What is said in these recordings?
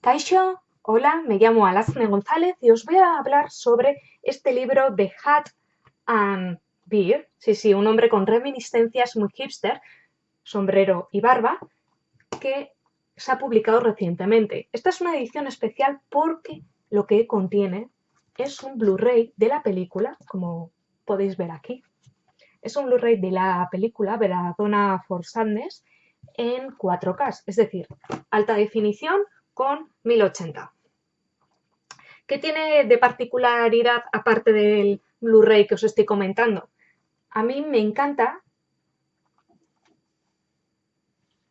Kaixo, hola, me llamo Alazne González y os voy a hablar sobre este libro de Hat and Beard, sí, sí, un hombre con reminiscencias muy hipster, sombrero y barba, que se ha publicado recientemente. Esta es una edición especial porque lo que contiene es un Blu-ray de la película, como podéis ver aquí. Es un Blu-ray de la película Veradona for Sadness en 4K, es decir, alta definición con 1080. ¿Qué tiene de particularidad aparte del Blu-ray que os estoy comentando? A mí me encanta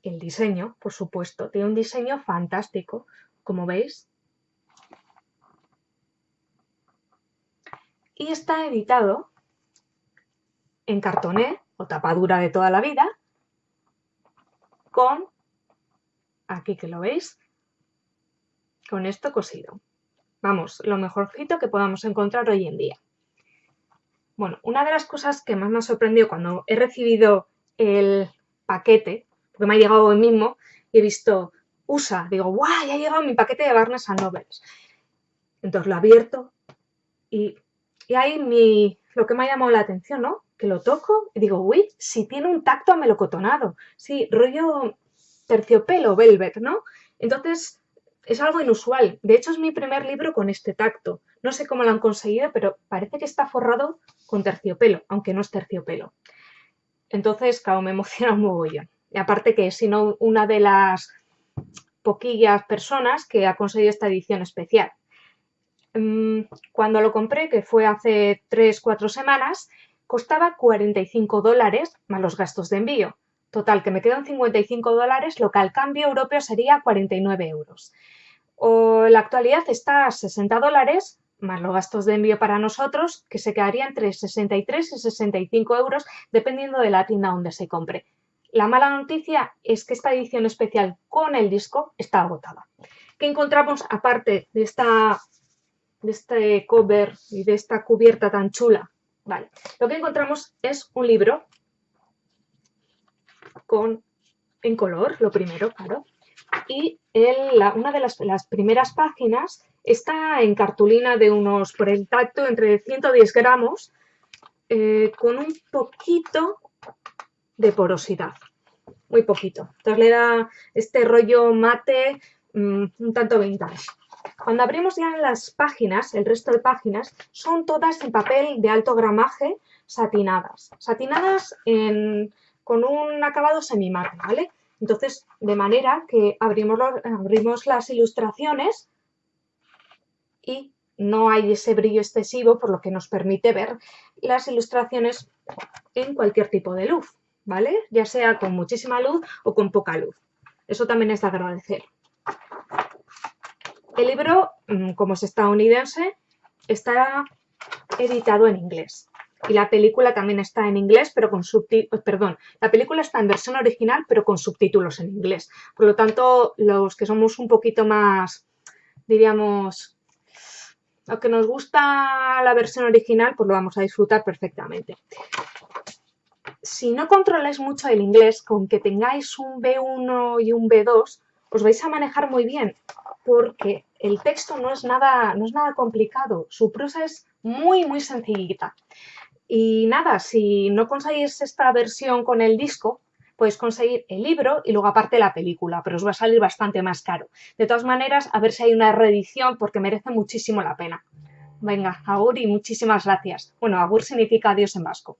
el diseño, por supuesto. Tiene un diseño fantástico, como veis. Y está editado en cartoné o tapadura de toda la vida con, aquí que lo veis, con esto cosido. Vamos, lo mejorcito que podamos encontrar hoy en día. Bueno, una de las cosas que más me ha sorprendido cuando he recibido el paquete, porque me ha llegado hoy mismo, y he visto USA, digo, ¡guau! Ya ha llegado mi paquete de Barnes Nobles. Entonces lo abierto y, y ahí mi, lo que me ha llamado la atención, ¿no? Que lo toco y digo, uy, si tiene un tacto amelocotonado, sí, rollo terciopelo, velvet, ¿no? Entonces es algo inusual. De hecho, es mi primer libro con este tacto. No sé cómo lo han conseguido, pero parece que está forrado con terciopelo, aunque no es terciopelo. Entonces, claro, me emociona un mogollón. Y aparte que he no una de las poquillas personas que ha conseguido esta edición especial. Mm, cuando lo compré, que fue hace 3-4 semanas, costaba 45 dólares más los gastos de envío. Total, que me quedan 55 dólares, lo que al cambio europeo sería 49 euros. O la actualidad está a 60 dólares, más los gastos de envío para nosotros, que se quedaría entre 63 y 65 euros, dependiendo de la tienda donde se compre. La mala noticia es que esta edición especial con el disco está agotada. ¿Qué encontramos aparte de, esta, de este cover y de esta cubierta tan chula? Vale, lo que encontramos es un libro con, en color, lo primero, claro, y una de las, primeras páginas está en cartulina de unos, por el tacto, entre 110 gramos, eh, con un poquito de porosidad, muy poquito. Entonces le da este rollo mate mm, un tanto vintage. Cuando abrimos ya las páginas, el resto de páginas, son todas en papel de alto gramaje satinadas. Satinadas con un acabado semimate, ¿vale? Entonces, de manera que abrimos, abrimos las ilustraciones y no hay ese brillo excesivo, por lo que nos permite ver las ilustraciones en cualquier tipo de luz, ¿vale? Ya sea con muchísima luz o con poca luz. Eso también es de agradecer. El libro, mm, como es estadounidense, está editado en inglés. Y la película también está en inglés, pero con subtítulos, perdón, la película está en versión original, pero con subtítulos en inglés. Por lo tanto, los que somos un poquito más, diríamos, los que nos gusta la versión original, pues lo vamos a disfrutar perfectamente. Si no controláis mucho el inglés, con que tengáis un B1 y un B2, os vais a manejar muy bien, porque el texto no es nada, no es nada complicado, su prosa es muy, muy sencillita. Y nada, si no conseguís esta versión con el disco, podéis conseguir el libro y luego aparte la película, pero os va a salir bastante más caro. De todas maneras, a ver si hay una reedición porque merece muchísimo la pena. Venga, Agur y muchísimas gracias. Bueno, Agur significa adiós en vasco.